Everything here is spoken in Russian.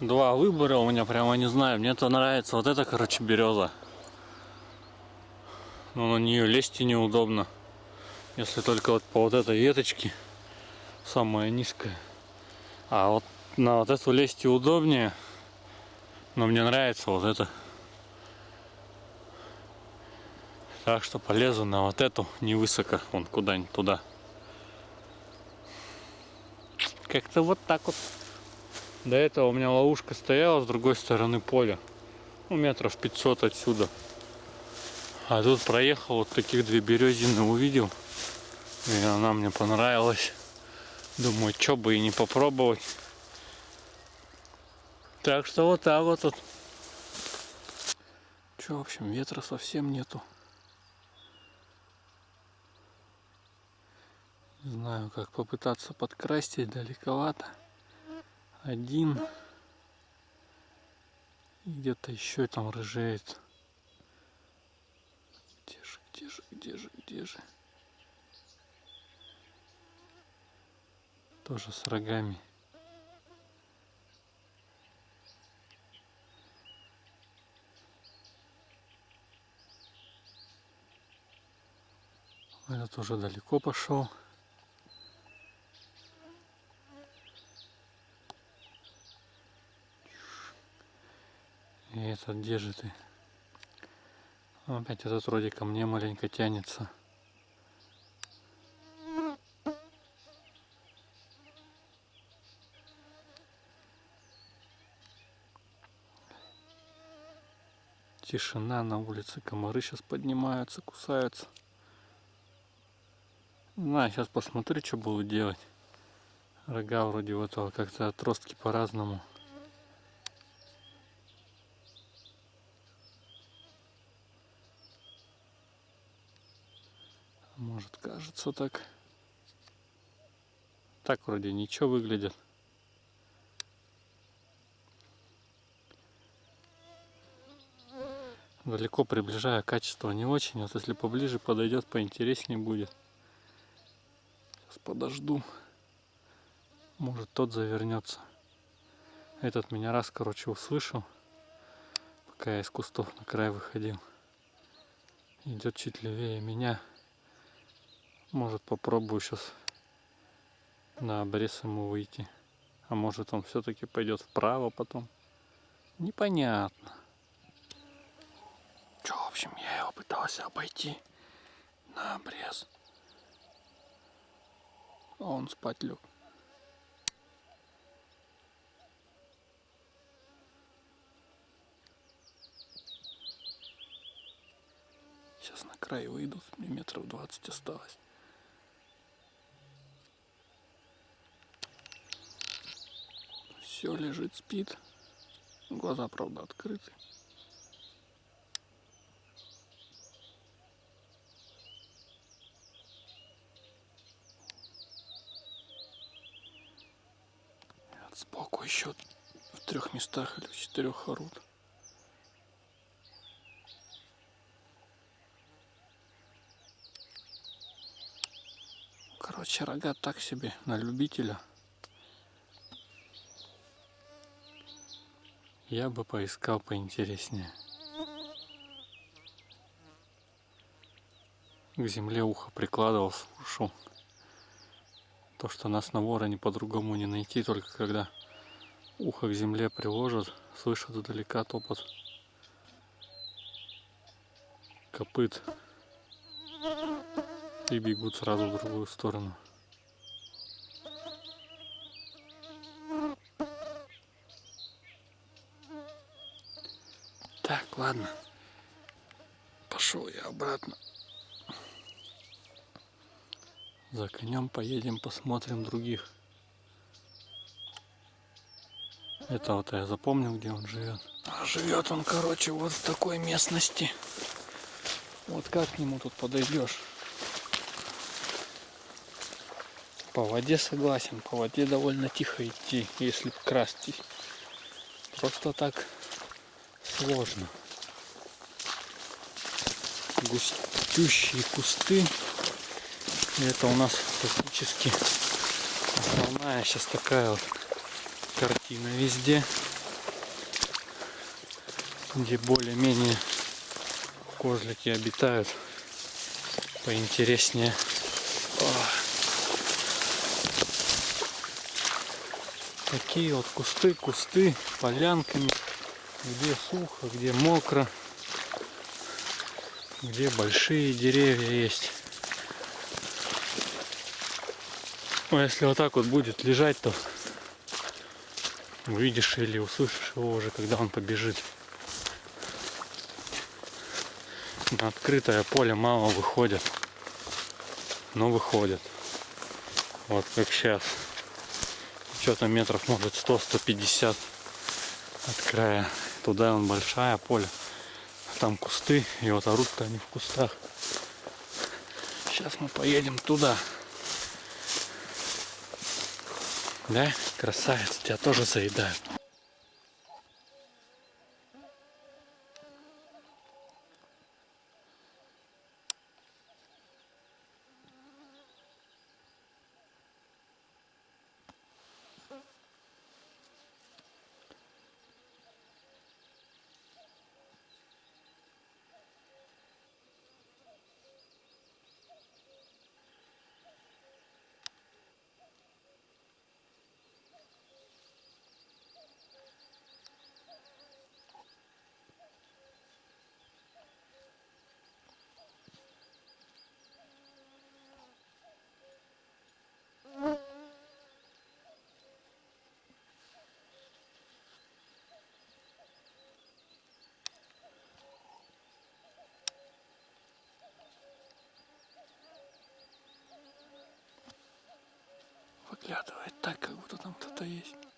два выбора у меня прямо не знаю. Мне-то нравится вот эта, короче, береза. Но на нее лезть и неудобно. Если только вот по вот этой веточке самая низкая. А вот на вот эту лезть и удобнее. Но мне нравится вот это. Так что полезу на вот эту невысоко, вон куда-нибудь туда. Как-то вот так вот. До этого у меня ловушка стояла с другой стороны поля. Ну, метров 500 отсюда. А тут проехал, вот таких две березины увидел. И она мне понравилась. Думаю, что бы и не попробовать. Так что вот так вот тут. Че, в общем, ветра совсем нету. Не знаю, как попытаться подкрасить далековато. Один. И где-то еще там рыжеет. Где же, где же, где же, где же? Тоже с рогами. Этот уже далеко пошел. И этот где же ты? Опять этот вроде ко мне маленько тянется. Тишина на улице, комары сейчас поднимаются, кусаются. На, сейчас посмотрю, что буду делать. Рога вроде этого как-то отростки по-разному. Может кажется так. Так вроде ничего выглядит. Далеко приближая качество не очень. Вот если поближе подойдет, поинтереснее будет. Сейчас подожду. Может тот завернется. Этот меня раз, короче, услышал, пока я из кустов на край выходил. Идет чуть левее меня. Может попробую сейчас на обрез ему выйти. А может он все-таки пойдет вправо потом. Непонятно. Че, в общем, я его пытался обойти на обрез. А он спать лег. Сейчас на край выйду, мне метров 20 осталось. Все лежит, спит. Глаза, правда, открыты. сбоку еще в трех местах или в четырех орут. Короче, рога так себе на любителя. Я бы поискал поинтереснее. К земле ухо прикладывал, слушал. То, что нас на вороне по-другому не найти, только когда ухо к земле приложат, слышат издалека топот копыт и бегут сразу в другую сторону. Так, ладно. Пошел я обратно. За конем поедем, посмотрим других. Это вот я запомнил, где он живет. А живет он, короче, вот в такой местности. Вот как к нему тут подойдешь? По воде согласен, по воде довольно тихо идти, если красти. Просто так сложно. Густющие кусты это у нас фактически основная сейчас такая вот картина везде. где более-менее козлики обитают поинтереснее. Такие вот кусты, кусты, полянками, где сухо, где мокро, где большие деревья есть. Ну, если вот так вот будет лежать, то увидишь или услышишь его уже, когда он побежит. На открытое поле мало выходят, но выходят. Вот как сейчас. Что-то метров может 100-150 от края. Туда он большая поле. А там кусты, и вот орут-то они в кустах. Сейчас мы поедем туда. Да, красавец, тебя тоже заедают. Выглядывает так, как будто там кто-то есть.